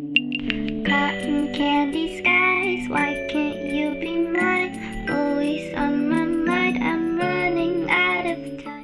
Cotton candy skies, why can't you be mine? Always on my mind, I'm running out of time.